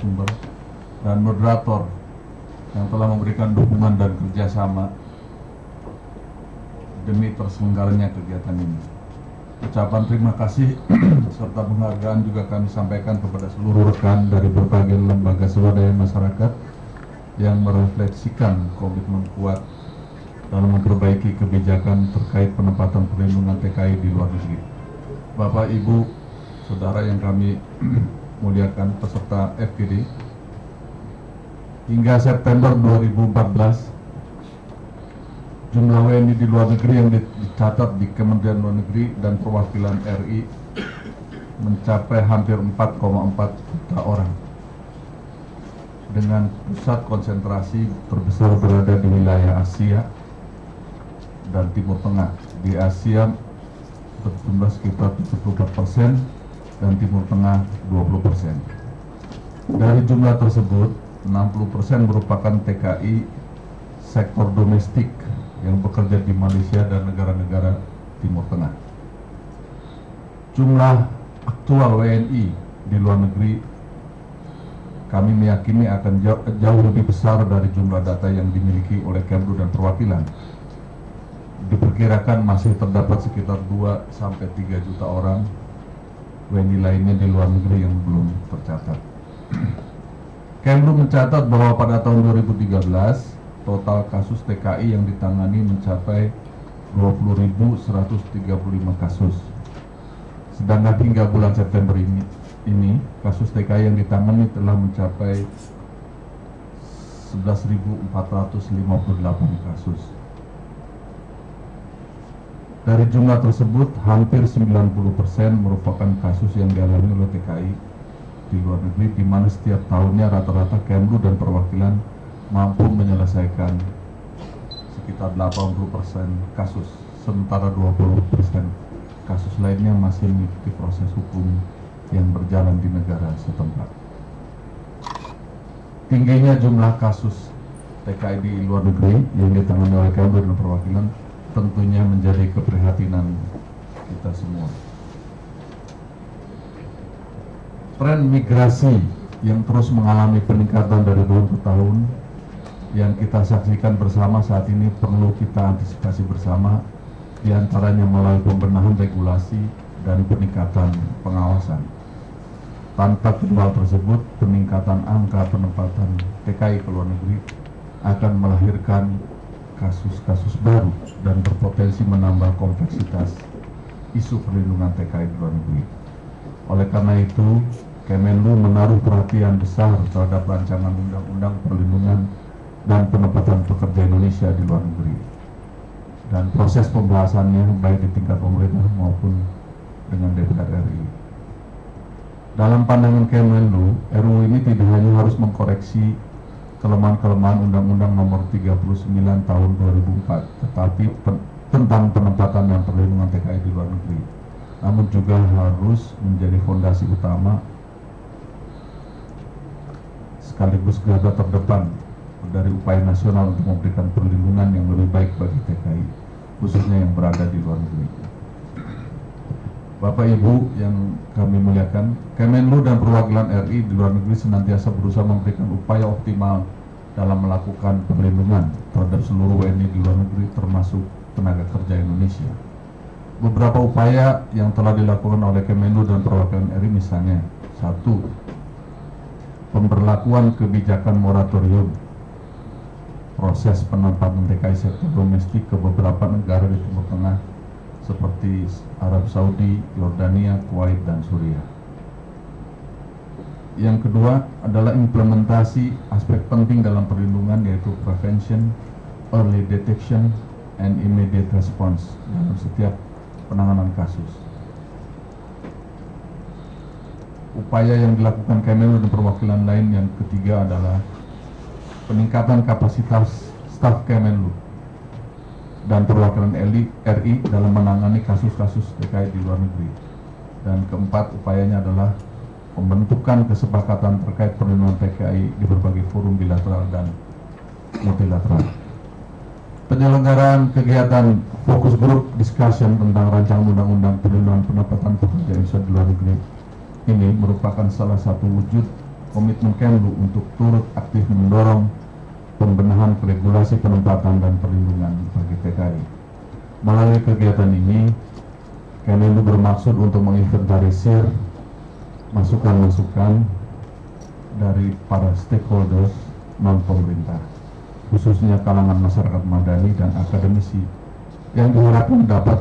narasumber dan moderator yang telah memberikan dukungan dan kerjasama demi terselenggaranya kegiatan ini. Ucapan terima kasih serta penghargaan juga kami sampaikan kepada seluruh rekan dari berbagai lembaga swadaya masyarakat yang merefleksikan komitmen kuat dalam memperbaiki kebijakan terkait penempatan perlindungan TKI di luar negeri. Bapak, Ibu, Saudara yang kami muliakan peserta FGD, hingga September 2014 jumlah WNI di luar negeri yang dicatat di Kementerian Luar Negeri dan perwakilan RI mencapai hampir 4,4 juta orang. Dengan pusat konsentrasi terbesar berada di wilayah Asia dan Timur Tengah. Di Asia berjumlah sekitar 74 persen dan Timur Tengah 20 persen. Dari jumlah tersebut, 60 persen merupakan TKI sektor domestik yang bekerja di Malaysia dan negara-negara Timur Tengah. Jumlah aktual WNI di luar negeri kami meyakini akan jauh, jauh lebih besar dari jumlah data yang dimiliki oleh Kemlu dan perwakilan. Diperkirakan masih terdapat sekitar 2 sampai 3 juta orang WNI lainnya di luar negeri yang belum tercatat. Kemlu mencatat bahwa pada tahun 2013 total kasus TKI yang ditangani mencapai 20.135 kasus. Sedangkan hingga bulan September ini, ini kasus TKI yang ditangani telah mencapai 11.458 kasus. Dari jumlah tersebut, hampir 90% merupakan kasus yang dialami oleh TKI di luar negeri, di mana setiap tahunnya rata-rata Kemlu dan perwakilan mampu menyelesaikan sekitar 80% kasus, sementara 20% kasus lainnya masih mengikuti proses hukum yang berjalan di negara setempat. Tingginya jumlah kasus TKI di luar negeri yang ditangani oleh Kemlu dan perwakilan tentunya menjadi keprihatinan kita semua. Tren migrasi yang terus mengalami peningkatan dari tahun ke tahun yang kita saksikan bersama saat ini perlu kita antisipasi bersama di antaranya melalui pembenahan regulasi dan peningkatan pengawasan. Tanpa kedua tersebut, peningkatan angka penempatan TKI ke luar negeri akan melahirkan kasus-kasus baru dan berpotensi menambah kompleksitas isu perlindungan TKI di luar negeri. Oleh karena itu, Kemenlu menaruh perhatian besar terhadap rancangan undang-undang perlindungan dan penempatan pekerja Indonesia di luar negeri. Dan proses pembahasannya baik di tingkat pemerintah maupun dengan DPR RI. Dalam pandangan Kemenlu, RUU ini tidak hanya harus mengkoreksi kelemahan-kelemahan Undang-Undang Nomor 39 Tahun 2004, tetapi pen tentang penempatan dan perlindungan TKI di luar negeri, namun juga harus menjadi fondasi utama sekaligus garda terdepan dari upaya nasional untuk memberikan perlindungan yang lebih baik bagi TKI, khususnya yang berada di luar negeri. Bapak Ibu yang kami muliakan, Kemenlu dan perwakilan RI di luar negeri senantiasa berusaha memberikan upaya optimal dalam melakukan perlindungan terhadap seluruh WNI di luar negeri termasuk tenaga kerja Indonesia. Beberapa upaya yang telah dilakukan oleh Kemenlu dan perwakilan RI misalnya, satu, pemberlakuan kebijakan moratorium proses penempatan TKI sektor domestik ke beberapa negara di Timur Tengah seperti Arab Saudi, Yordania, Kuwait, dan Suriah. Yang kedua adalah implementasi aspek penting dalam perlindungan yaitu prevention, early detection, and immediate response dalam setiap penanganan kasus. Upaya yang dilakukan Kemenlu dan perwakilan lain yang ketiga adalah peningkatan kapasitas staf Kemenlu dan perwakilan RI dalam menangani kasus-kasus TKI di luar negeri. Dan keempat, upayanya adalah pembentukan kesepakatan terkait perlindungan TKI di berbagai forum bilateral dan multilateral. Penyelenggaraan kegiatan fokus group discussion tentang rancangan undang-undang perlindungan pendapatan pekerja Indonesia di luar negeri ini merupakan salah satu wujud komitmen Kemlu untuk turut aktif mendorong pembenahan regulasi penempatan dan perlindungan bagi TKI. Melalui kegiatan ini, Kemenlu bermaksud untuk menginventarisir masukan-masukan dari para stakeholders non pemerintah, khususnya kalangan masyarakat madani dan akademisi yang diharapkan dapat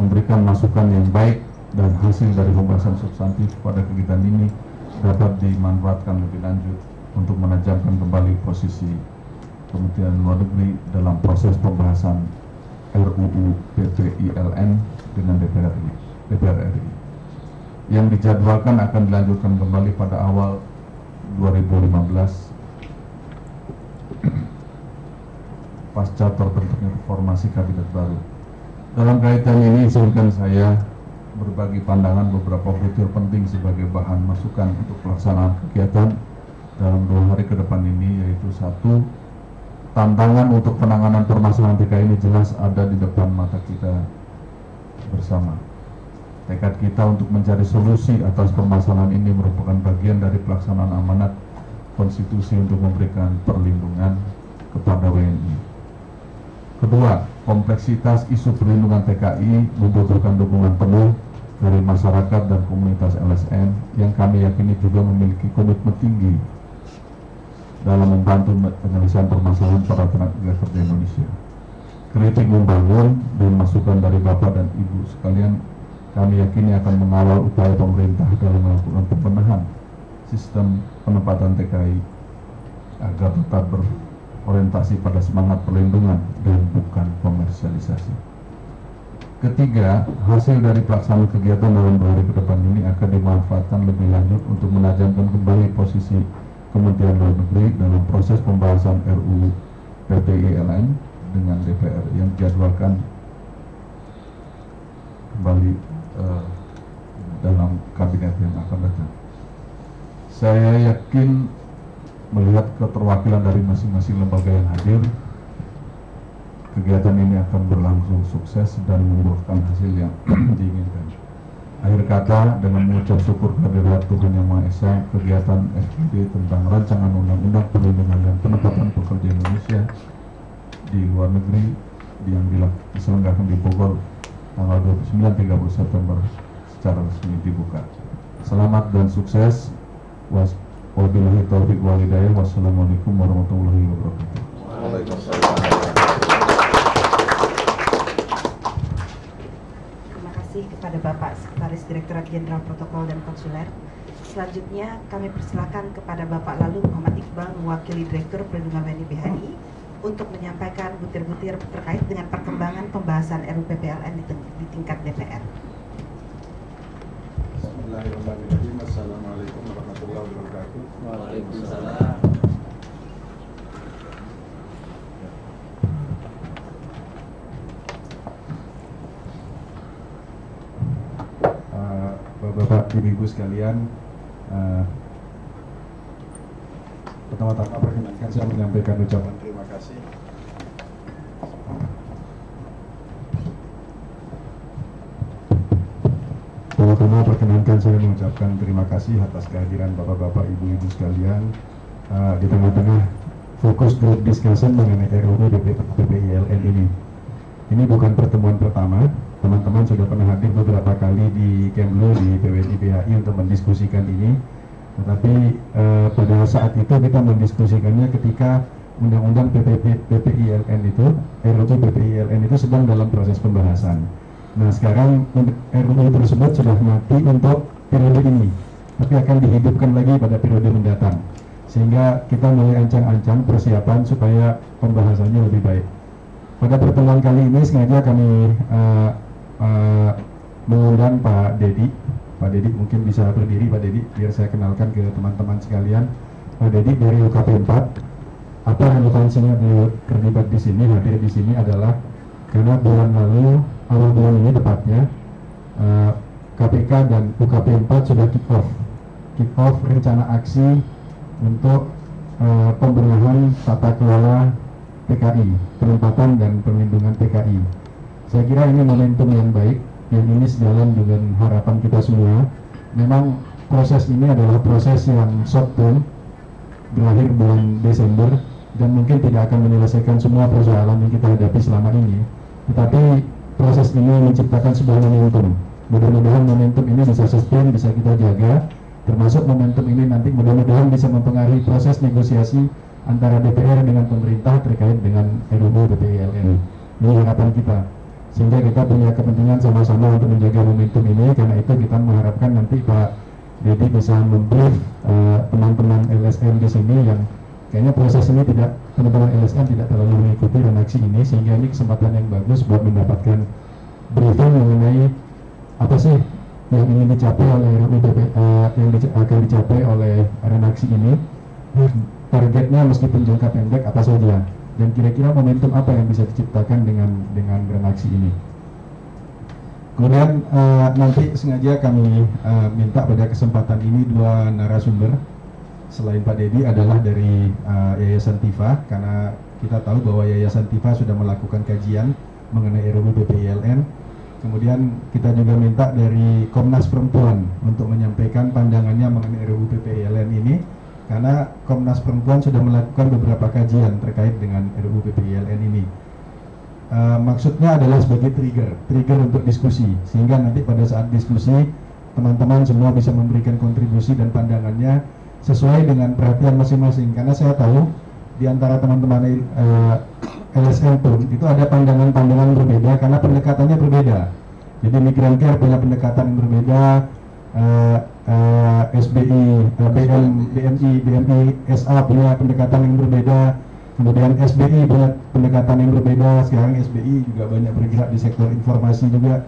memberikan masukan yang baik dan hasil dari pembahasan substantif pada kegiatan ini dapat dimanfaatkan lebih lanjut untuk menajamkan kembali posisi Kementerian Luar Negeri dalam proses pembahasan RUU PPILN dengan DPR RI, DPR RI yang dijadwalkan akan dilanjutkan kembali pada awal 2015 pasca terbentuknya reformasi kabinet baru. Dalam kaitan ini izinkan saya berbagi pandangan beberapa fitur penting sebagai bahan masukan untuk pelaksanaan kegiatan dalam dua hari ke depan ini yaitu satu tantangan untuk penanganan permasalahan TK ini jelas ada di depan mata kita bersama. Tekad kita untuk mencari solusi atas permasalahan ini merupakan bagian dari pelaksanaan amanat konstitusi untuk memberikan perlindungan kepada WNI. Kedua, kompleksitas isu perlindungan TKI membutuhkan dukungan penuh dari masyarakat dan komunitas LSM yang kami yakini juga memiliki komitmen tinggi dalam membantu penyelesaian permasalahan para tenaga kerja Indonesia. Kritik membangun dan masukan dari Bapak dan Ibu sekalian kami yakini akan mengawal upaya pemerintah dalam melakukan pembenahan sistem penempatan TKI agar tetap berorientasi pada semangat perlindungan dan bukan komersialisasi. Ketiga, hasil dari pelaksanaan kegiatan dalam dua hari ke depan ini akan dimanfaatkan lebih lanjut untuk menajamkan kembali posisi Kementerian Luar Negeri dalam proses pembahasan RUU PPILN dengan DPR yang dijadwalkan kembali uh, dalam kabinet yang akan datang. Saya yakin melihat keterwakilan dari masing-masing lembaga yang hadir, kegiatan ini akan berlangsung sukses dan membuahkan hasil yang diinginkan. Akhir kata, dengan mengucap syukur kehadirat Tuhan Yang Maha Esa, kegiatan FGD tentang rancangan undang-undang perlindungan dan penempatan pekerja Indonesia di luar negeri yang diselenggarakan di Bogor tanggal 29-30 September secara resmi dibuka. Selamat dan sukses. Wassalamualaikum warahmatullahi wabarakatuh. Waalaikumsalam. kasih kepada Bapak Sekretaris Direktorat Jenderal Protokol dan Konsuler. Selanjutnya kami persilakan kepada Bapak Lalu Muhammad Iqbal mewakili Direktur Perlindungan WNI BHI untuk menyampaikan butir-butir terkait dengan perkembangan pembahasan RUPPLN di, di tingkat DPR. Bismillahirrahmanirrahim. Assalamualaikum warahmatullahi wabarakatuh. Waalaikumsalam. Bapak Ibu-Ibu sekalian, uh, pertama-tama perkenankan saya menyampaikan ucapan terima kasih Pertama-tama perkenankan saya mengucapkan terima kasih atas kehadiran Bapak-Bapak, Ibu-Ibu sekalian uh, di tengah-tengah fokus group discussion mengenai RUU PPILN ini. Ini bukan pertemuan pertama, teman-teman sudah pernah hadir beberapa kali di Kemlu di PWI BHI untuk mendiskusikan ini. Tetapi eh, pada saat itu kita mendiskusikannya ketika Undang-Undang PPILN itu RUU PPILN itu sedang dalam proses pembahasan. Nah sekarang RUU tersebut sudah mati untuk periode ini tapi akan dihidupkan lagi pada periode mendatang. Sehingga kita mulai ancang-ancang persiapan supaya pembahasannya lebih baik. Pada pertemuan kali ini sengaja kami uh, uh, mengundang Pak Dedi. Pak Dedi mungkin bisa berdiri Pak Dedi biar saya kenalkan ke teman-teman sekalian. Pak Dedi dari UKP 4. Apa relevansinya beliau terlibat di sini, hadir di sini adalah karena bulan lalu, awal bulan ini tepatnya, uh, eh, KPK dan UKP 4 sudah kick off. Kick off rencana aksi untuk uh, pembenahan tata kelola PKI, penempatan dan perlindungan PKI saya kira ini momentum yang baik, yang ini sejalan dengan harapan kita semua. Memang proses ini adalah proses yang short term berakhir bulan Desember dan mungkin tidak akan menyelesaikan semua persoalan yang kita hadapi selama ini. Tetapi proses ini menciptakan sebuah momentum. Mudah-mudahan momentum ini bisa sustain, bisa kita jaga. Termasuk momentum ini nanti mudah-mudahan bisa mempengaruhi proses negosiasi antara DPR dengan pemerintah terkait dengan RUU BPILN ini harapan kita sehingga kita punya kepentingan sama-sama untuk menjaga momentum ini. Karena itu kita mengharapkan nanti Pak Dedi bisa membrief uh, teman-teman LSM di sini yang kayaknya proses ini tidak teman-teman LSM tidak terlalu mengikuti redaksi ini. Sehingga ini kesempatan yang bagus buat mendapatkan briefing mengenai apa sih yang ingin dicapai oleh RUU BP, uh, yang dic akan dicapai oleh redaksi ini. Targetnya meskipun jangka pendek apa saja dan kira-kira momentum apa yang bisa diciptakan dengan dengan redaksi ini? Kemudian uh, nanti sengaja kami uh, minta pada kesempatan ini dua narasumber. Selain Pak Dedi adalah dari uh, Yayasan Tifa. Karena kita tahu bahwa Yayasan Tifa sudah melakukan kajian mengenai RUU BPILN kemudian kita juga minta dari Komnas Perempuan untuk menyampaikan pandangannya mengenai RUU BPILN ini karena Komnas Perempuan sudah melakukan beberapa kajian terkait dengan RUU PPILN ini. Uh, maksudnya adalah sebagai trigger, trigger untuk diskusi, sehingga nanti pada saat diskusi teman-teman semua bisa memberikan kontribusi dan pandangannya sesuai dengan perhatian masing-masing. Karena saya tahu di antara teman-teman eh, LSM pun itu ada pandangan-pandangan berbeda karena pendekatannya berbeda. Jadi Migran Care punya pendekatan yang berbeda, uh, uh, SBI, uh, BM, BMI, BMI SA punya pendekatan yang berbeda, kemudian SBI punya pendekatan yang berbeda, sekarang SBI juga banyak bergerak di sektor informasi juga.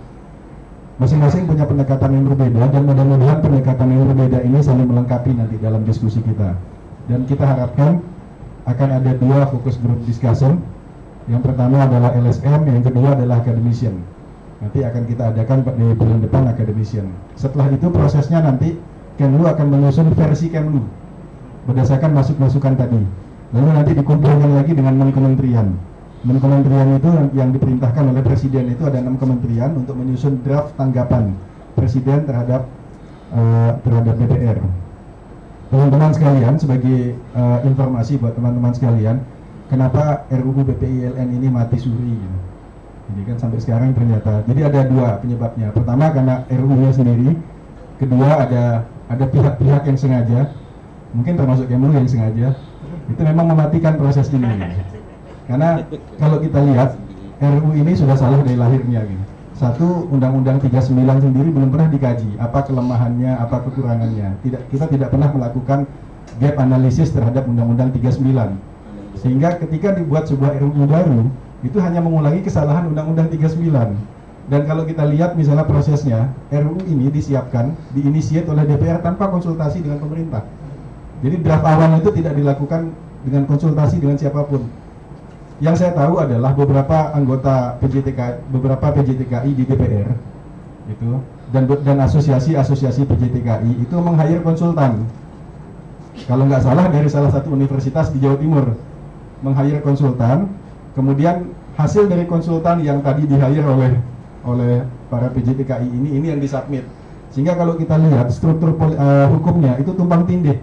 Masing-masing punya pendekatan yang berbeda dan mudah-mudahan pendekatan yang berbeda ini saling melengkapi nanti dalam diskusi kita. Dan kita harapkan akan ada dua fokus group discussion. Yang pertama adalah LSM, yang kedua adalah academician nanti akan kita adakan di bulan depan academician. Setelah itu prosesnya nanti Kemlu akan menyusun versi Kemlu. Berdasarkan masuk-masukan tadi. Lalu nanti dikumpulkan lagi dengan kementerian. Enam kementerian itu yang diperintahkan oleh presiden itu ada enam kementerian untuk menyusun draft tanggapan presiden terhadap uh, terhadap DPR teman-teman sekalian sebagai uh, informasi buat teman-teman sekalian kenapa RUU BPILN ini mati suri? gitu ini kan sampai sekarang ternyata jadi ada dua penyebabnya pertama karena RU-nya sendiri kedua ada ada pihak-pihak yang sengaja mungkin termasuk Kemlu yang sengaja itu memang mematikan proses ini karena kalau kita lihat RU ini sudah salah dari lahirnya gitu. Satu, Undang-Undang 39 sendiri belum pernah dikaji apa kelemahannya, apa kekurangannya. Tidak kita tidak pernah melakukan gap analisis terhadap Undang-Undang 39. Sehingga ketika dibuat sebuah RUU baru, itu hanya mengulangi kesalahan Undang-Undang 39 dan kalau kita lihat misalnya prosesnya RUU ini disiapkan diinisiat oleh DPR tanpa konsultasi dengan pemerintah. Jadi draft awal itu tidak dilakukan dengan konsultasi dengan siapa pun. Yang saya tahu adalah beberapa anggota PJTK beberapa PJTKI di DPR itu dan dan asosiasi-asosiasi PJTKI itu meng-hire konsultan. Kalau nggak salah dari salah satu universitas di Jawa Timur meng-hire konsultan kemudian hasil dari konsultan yang tadi di hire oleh oleh para PJTKI ini ini yang disubmit. Sehingga kalau kita lihat struktur uh, hukumnya itu tumpang tindih.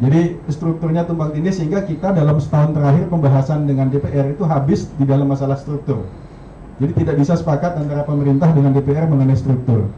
Jadi strukturnya tumpang tindih sehingga kita dalam setahun terakhir pembahasan dengan DPR itu habis di dalam masalah struktur. Jadi tidak bisa sepakat antara pemerintah dengan DPR mengenai struktur.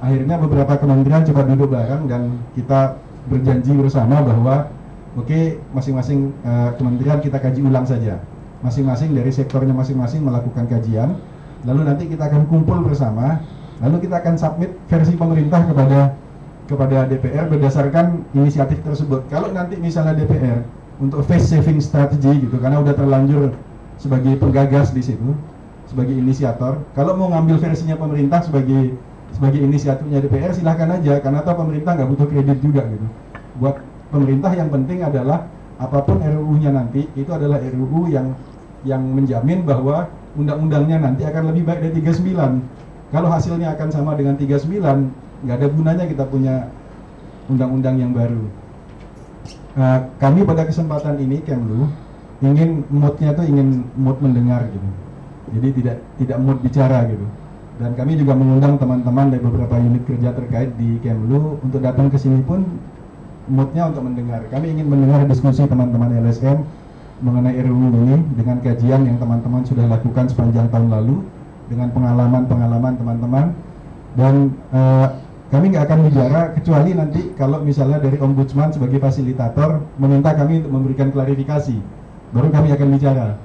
Akhirnya beberapa kementerian coba duduk bareng dan kita berjanji bersama bahwa oke okay, masing-masing uh, kementerian kita kaji ulang saja masing-masing dari sektornya masing-masing melakukan kajian. Lalu nanti kita akan kumpul bersama. Lalu kita akan submit versi pemerintah kepada kepada DPR berdasarkan inisiatif tersebut. Kalau nanti misalnya DPR untuk face saving strategy gitu karena udah terlanjur sebagai penggagas di situ sebagai inisiator. Kalau mau ngambil versinya pemerintah sebagai sebagai inisiatifnya DPR silahkan aja. Karena tahu pemerintah nggak butuh kredit juga gitu. Buat pemerintah yang penting adalah apa pun RUU-nya nanti itu adalah RUU yang yang menjamin bahwa undang-undangnya nanti akan lebih baik dari 39 kalau hasilnya akan sama dengan 39 nggak ada gunanya kita punya undang-undang yang baru. Nah, kami pada kesempatan ini Kemlu ingin moodnya tuh ingin mood mendengar gitu. Jadi tidak tidak mood bicara gitu. Dan kami juga mengundang teman-teman dari beberapa unit kerja terkait di Kemlu untuk datang ke sini pun moodnya untuk mendengar. Kami ingin mendengar diskusi teman-teman LSM mengenai RUU ini dengan kajian yang teman-teman sudah lakukan sepanjang tahun lalu dengan pengalaman-pengalaman teman-teman. Dan uh, kami nggak akan bicara kecuali nanti kalau misalnya dari ombudsman sebagai fasilitator meminta kami untuk memberikan klarifikasi. Baru kami akan bicara.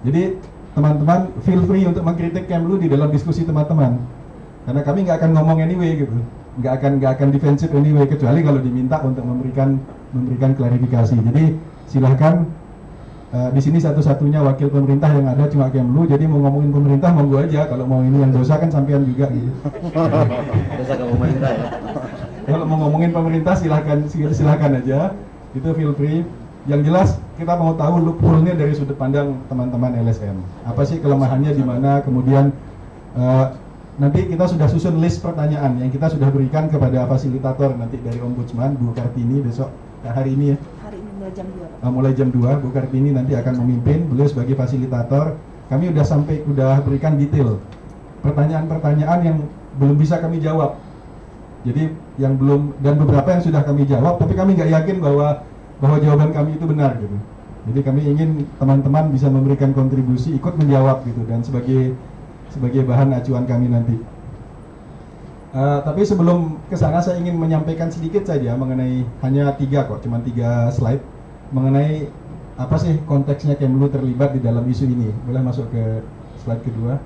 Jadi teman-teman feel free untuk mengkritik Kemlu di dalam diskusi teman-teman. Karena kami nggak akan ngomong anyway gitu. Nggak akan nggak akan defensif anyway kecuali kalau diminta untuk memberikan memberikan klarifikasi. Jadi silahkan uh, di sini satu-satunya wakil pemerintah yang ada cuma Kemlu jadi mau ngomongin pemerintah monggo aja kalau mau ini yang dosa kan sampean juga gitu dosa ke pemerintah ya kalau mau ngomongin pemerintah silahkan silahkan aja itu feel free yang jelas kita mau tahu loophole-nya dari sudut pandang teman-teman LSM. Apa sih kelemahannya di mana? Kemudian uh, nanti kita sudah susun list pertanyaan yang kita sudah berikan kepada fasilitator nanti dari Ombudsman Bu Kartini besok hari ini ya. Mulai jam 2. Uh, mulai jam 2 Bu Kartini nanti akan memimpin beliau sebagai fasilitator. Kami sudah sampai sudah berikan detail pertanyaan-pertanyaan yang belum bisa kami jawab. Jadi yang belum dan beberapa yang sudah kami jawab tapi kami nggak yakin bahwa bahwa jawaban kami itu benar gitu. Jadi kami ingin teman-teman bisa memberikan kontribusi, ikut menjawab gitu dan sebagai sebagai bahan acuan kami nanti. Uh, tapi sebelum ke sana saya ingin menyampaikan sedikit saja mengenai hanya tiga kok, cuma tiga slide mengenai apa sih konteksnya Kemlu terlibat di dalam isu ini. Boleh masuk ke slide kedua?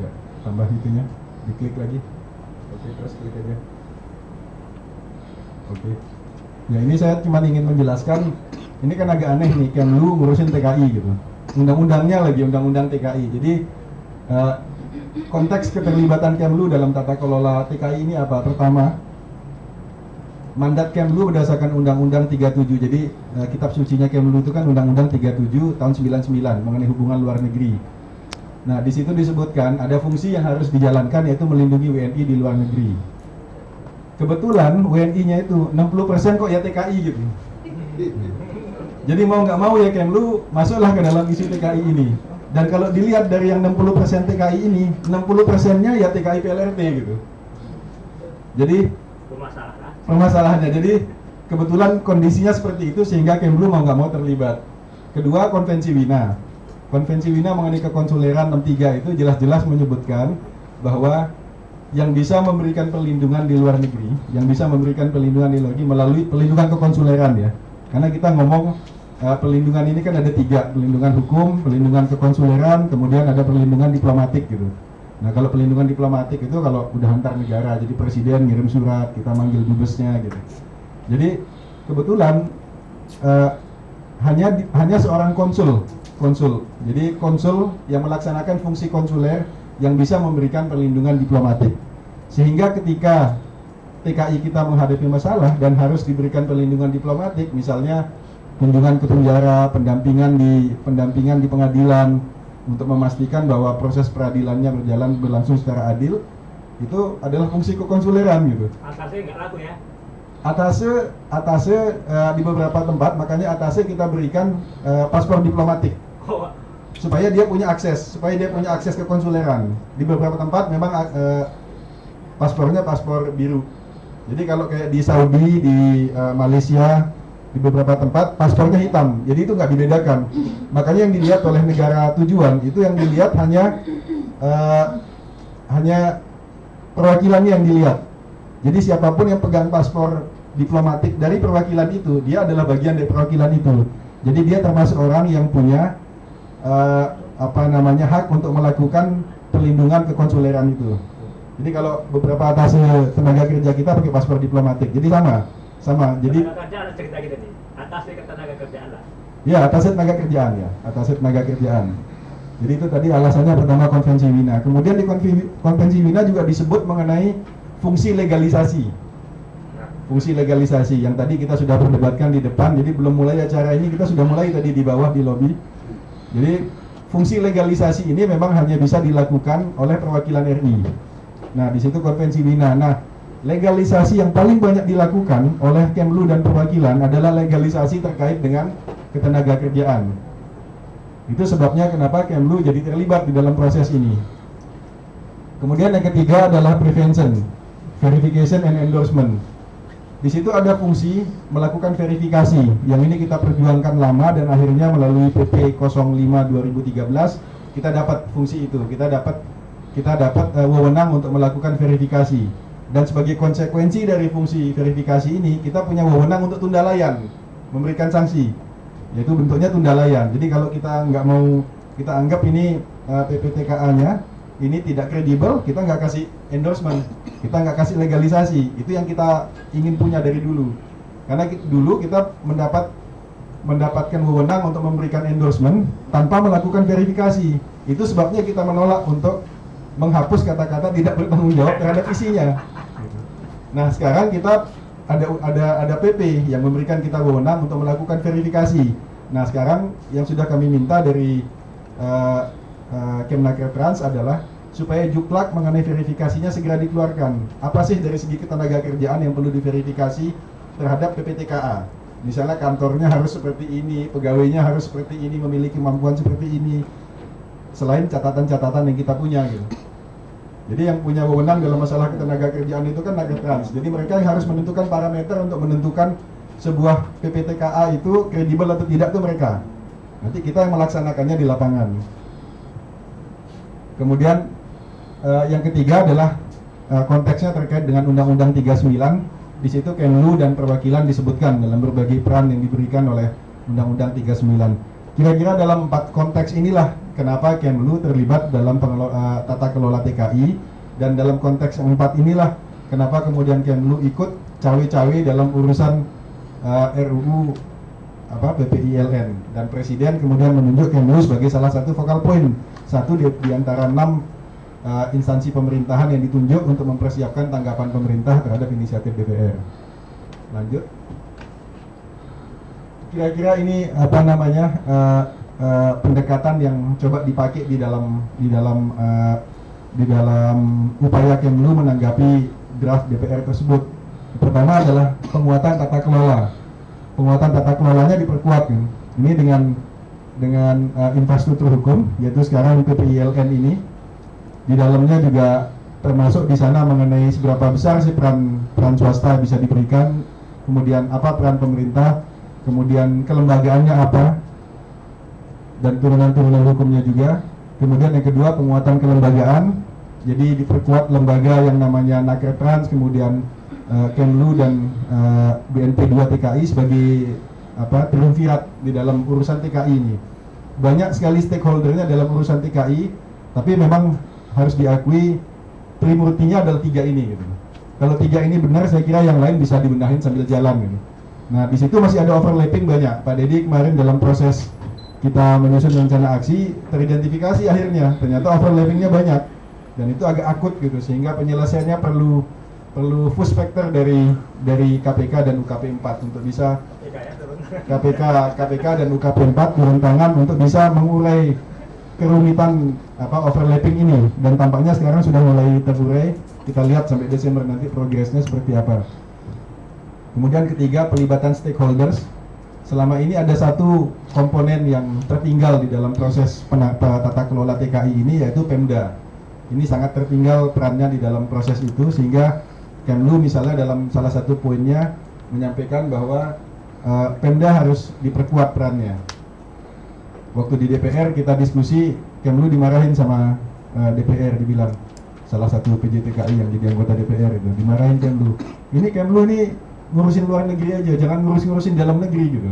Ya, tambah itunya, diklik lagi. Oke, terus klik aja. Oke. Ya ini saya cuma ingin menjelaskan, ini kan agak aneh nih, Kemlu ngurusin TKI gitu. Undang-undangnya lagi undang-undang TKI. Jadi uh, konteks keterlibatan Kemlu dalam tata kelola TKI ini apa? Pertama, mandat Kemlu berdasarkan Undang-Undang 37. Jadi uh, kitab sucinya Kemlu itu kan Undang-Undang 37 tahun 99 mengenai hubungan luar negeri. Nah, di situ disebutkan ada fungsi yang harus dijalankan yaitu melindungi WNI di luar negeri kebetulan WNI-nya itu 60% kok ya TKI gitu. Jadi mau nggak mau ya Kemlu masuklah ke dalam isu TKI ini. Dan kalau dilihat dari yang 60% TKI ini, 60%-nya ya TKI PLRT gitu. Jadi permasalahannya. Jadi kebetulan kondisinya seperti itu sehingga Kemlu mau nggak mau terlibat. Kedua, konvensi Wina. Konvensi Wina mengenai kekonsuleran 63 itu jelas-jelas menyebutkan bahwa yang bisa memberikan perlindungan di luar negeri, yang bisa memberikan perlindungan di luar negeri melalui perlindungan kekonsuleran ya. Karena kita ngomong uh, perlindungan ini kan ada tiga, perlindungan hukum, perlindungan kekonsuleran, kemudian ada perlindungan diplomatik gitu. Nah kalau perlindungan diplomatik itu kalau udah antar negara, jadi presiden ngirim surat, kita manggil dubesnya gitu. Jadi kebetulan uh, hanya hanya seorang konsul, konsul. Jadi konsul yang melaksanakan fungsi konsuler yang bisa memberikan perlindungan diplomatik. Sehingga ketika TKI kita menghadapi masalah dan harus diberikan perlindungan diplomatik, misalnya kunjungan ke penjara, pendampingan di pendampingan di pengadilan untuk memastikan bahwa proses peradilannya berjalan berlangsung secara adil, itu adalah fungsi kekonsuleran gitu. Atasnya nggak laku ya? Atasnya, atasnya uh, di beberapa tempat, makanya atasnya kita berikan uh, paspor diplomatik. Oh supaya dia punya akses, supaya dia punya akses ke konsuleran. Di beberapa tempat memang uh, paspornya paspor biru. Jadi kalau kayak di Saudi, di uh, Malaysia, di beberapa tempat paspornya hitam. Jadi itu nggak dibedakan. Makanya yang dilihat oleh negara tujuan itu yang dilihat hanya uh, hanya perwakilannya yang dilihat. Jadi siapa pun yang pegang paspor diplomatik dari perwakilan itu, dia adalah bagian dari perwakilan itu. Jadi dia termasuk orang yang punya uh, apa namanya hak untuk melakukan perlindungan kekonsuleran itu. Jadi kalau beberapa atas tenaga kerja kita pakai paspor diplomatik, jadi sama, sama. Jadi tenaga kerja ada cerita kita nih, atasnya tenaga kerjaan lah. Ya, atasnya tenaga kerjaan ya, atasnya tenaga kerjaan. Jadi itu tadi alasannya pertama konvensi Wina. Kemudian di konvensi Wina juga disebut mengenai fungsi legalisasi. Fungsi legalisasi yang tadi kita sudah perdebatkan di depan. Jadi belum mulai acara ini kita sudah mulai tadi di bawah di lobi jadi fungsi legalisasi ini memang hanya bisa dilakukan oleh perwakilan RI. Nah, di situ konvensi Wina. Nah, legalisasi yang paling banyak dilakukan oleh Kemlu dan perwakilan adalah legalisasi terkait dengan ketenaga kerjaan. Itu sebabnya kenapa Kemlu jadi terlibat di dalam proses ini. Kemudian yang ketiga adalah prevention, verification and endorsement. Di situ ada fungsi melakukan verifikasi. Yang ini kita perjuangkan lama dan akhirnya melalui PP 05 2013 kita dapat fungsi itu. Kita dapat kita dapat uh, wewenang untuk melakukan verifikasi. Dan sebagai konsekuensi dari fungsi verifikasi ini, kita punya wewenang untuk tunda layan, memberikan sanksi. Yaitu bentuknya tunda layan. Jadi kalau kita nggak mau kita anggap ini uh, PPTKA-nya ini tidak kredibel, kita nggak kasih endorsement, kita nggak kasih legalisasi. Itu yang kita ingin punya dari dulu. Karena ki- dulu kita mendapat mendapatkan wewenang untuk memberikan endorsement tanpa melakukan verifikasi. Itu sebabnya kita menolak untuk menghapus kata-kata tidak bertanggung jawab terhadap isinya. Nah, sekarang kita ada ada ada PP yang memberikan kita wewenang untuk melakukan verifikasi. Nah, sekarang yang sudah kami minta dari uh, uh, Kemnaker Trans adalah supaya juklak mengenai verifikasinya segera dikeluarkan. Apa sih dari segi ketenaga kerjaan yang perlu diverifikasi terhadap PPTKA? Misalnya kantornya harus seperti ini, pegawainya harus seperti ini, memiliki kemampuan seperti ini. Selain catatan-catatan yang kita punya gitu. Jadi yang punya wewenang dalam masalah ketenaga kerjaan itu kan Naga Trans. Jadi mereka yang harus menentukan parameter untuk menentukan sebuah PPTKA itu kredibel atau tidak itu mereka. Nanti kita yang melaksanakannya di lapangan. Kemudian eh, yang ketiga adalah eh, konteksnya terkait dengan Undang-Undang 39. Di situ Kemlu dan perwakilan disebutkan dalam berbagai peran yang diberikan oleh Undang-Undang 39. Kira-kira dalam empat konteks inilah kenapa Kemlu terlibat dalam pengelo- eh, tata kelola TKI dan dalam konteks empat inilah kenapa kemudian Kemlu ikut cawe-cawe dalam urusan eh, RUU apa PPILN dan presiden kemudian menunjuk Kemlu sebagai salah satu focal point satu di, di antara enam uh, instansi pemerintahan yang ditunjuk untuk mempersiapkan tanggapan pemerintah terhadap inisiatif DPR. Lanjut. Kira-kira ini apa namanya uh, uh, pendekatan yang coba dipakai di dalam di dalam uh, di dalam upaya Kemlu menanggapi draft DPR tersebut. Pertama adalah penguatan tata kelola. Penguatan tata kelolanya diperkuat kan. Ini dengan dengan uh, infrastruktur hukum yaitu sekarang PPILN ini. Di dalamnya juga termasuk di sana mengenai seberapa besar sih peran peran swasta bisa diberikan, kemudian apa peran pemerintah, kemudian kelembagaannya apa dan turunan-turunan hukumnya juga. Kemudian yang kedua penguatan kelembagaan, jadi diperkuat lembaga yang namanya Naker Trans, kemudian uh, Kemlu dan uh, BNP 2 TKI sebagai apa triumvirat di dalam urusan TKI ini. Banyak sekali stakeholdernya dalam urusan TKI, tapi memang harus diakui primurtinya adalah tiga ini. Gitu. Kalau tiga ini benar, saya kira yang lain bisa dibenahin sambil jalan. Gitu. Nah di situ masih ada overlapping banyak. Pak Dedi kemarin dalam proses kita menyusun rencana aksi teridentifikasi akhirnya. Ternyata overlappingnya banyak. Dan itu agak akut gitu sehingga penyelesaiannya perlu perlu full specter dari dari KPK dan UKP 4 untuk bisa TK ya. KPK KPK dan UKP 4 turun tangan untuk bisa mengurai kerumitan apa overlapping ini. Dan tampaknya sekarang sudah mulai terurai. Kita lihat sampai Desember nanti progresnya seperti apa. Kemudian ketiga pelibatan stakeholders selama ini ada satu komponen yang tertinggal di dalam proses pena- pe- tata kelola TKI ini yaitu Pemda. Ini sangat tertinggal perannya di dalam proses itu sehingga Kemlu misalnya dalam salah satu poinnya menyampaikan bahwa eh, Pemda harus diperkuat perannya. Waktu di DPR kita diskusi Kemlu dimarahin sama eh, DPR dibilang salah satu PJTKI yang jadi anggota DPR itu dimarahin Kemlu. Ini Kemlu ini ngurusin luar negeri aja jangan ngurus-ngurusin dalam negeri gitu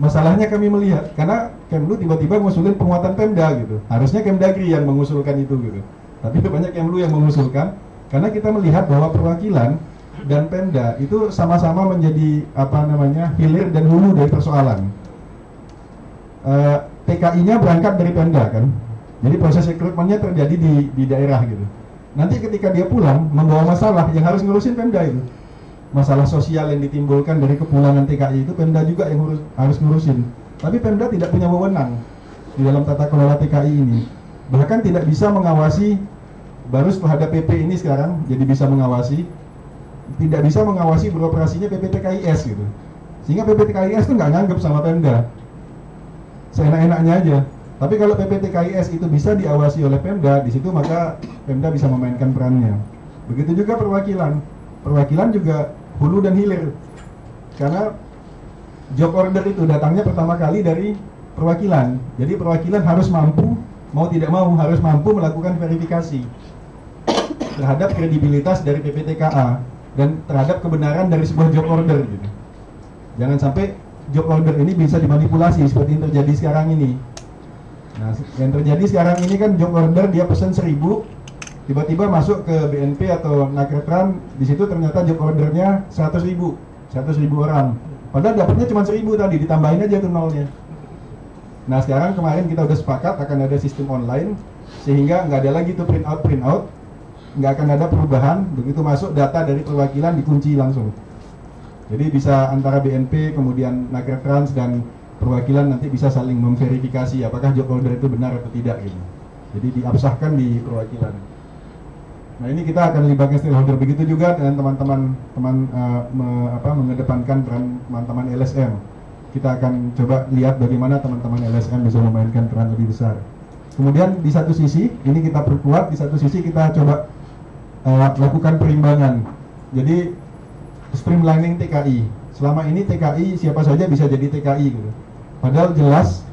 masalahnya kami melihat karena Kemlu tiba-tiba ngusulin penguatan Pemda gitu harusnya Kemdagri yang mengusulkan itu gitu tapi banyak Kemlu yang mengusulkan karena kita melihat bahwa perwakilan dan Pemda itu sama-sama menjadi apa namanya hilir dan hulu dari persoalan Eh, TKI-nya berangkat dari Pemda kan. Jadi proses rekrutmennya terjadi di di daerah gitu. Nanti ketika dia pulang membawa masalah yang harus ngurusin Pemda itu. Masalah sosial yang ditimbulkan dari kepulangan TKI itu Pemda juga yang ngurus, harus ngurusin. Tapi Pemda tidak punya wewenang di dalam tata kelola TKI ini. Bahkan tidak bisa mengawasi baru setelah ada PP ini sekarang jadi bisa mengawasi tidak bisa mengawasi beroperasinya PPTKIS gitu. Sehingga PPTKIS itu nggak nganggep sama Pemda seenak-enaknya aja. Tapi kalau PPTKIS itu bisa diawasi oleh Pemda, di situ maka Pemda bisa memainkan perannya. Begitu juga perwakilan. Perwakilan juga hulu dan hilir. Karena job order itu datangnya pertama kali dari perwakilan. Jadi perwakilan harus mampu, mau tidak mau harus mampu melakukan verifikasi terhadap kredibilitas dari PPTKA dan terhadap kebenaran dari sebuah job order gitu. Jangan sampai job order ini bisa dimanipulasi seperti yang terjadi sekarang ini. Nah, yang terjadi sekarang ini kan job order dia pesan seribu, tiba-tiba masuk ke BNP atau Nakretran, di situ ternyata job ordernya 100 ribu, 100 ribu orang. Padahal dapatnya cuma seribu tadi, ditambahin aja tuh nolnya. Nah sekarang kemarin kita udah sepakat akan ada sistem online, sehingga nggak ada lagi tuh print out print out, nggak akan ada perubahan, begitu masuk data dari perwakilan dikunci langsung. Jadi bisa antara BNP, kemudian Nakretrans dan perwakilan nanti bisa saling memverifikasi apakah job order itu benar atau tidak gitu. Jadi diabsahkan di perwakilan. Nah ini kita akan libatkan stakeholder begitu juga dengan teman-teman teman uh, me, apa, mengedepankan peran teman-teman LSM. Kita akan coba lihat bagaimana teman-teman LSM bisa memainkan peran lebih besar. Kemudian di satu sisi ini kita perkuat, di satu sisi kita coba uh, lakukan perimbangan. Jadi streamlining TKI. Selama ini TKI siapa saja bisa jadi TKI gitu. Padahal jelas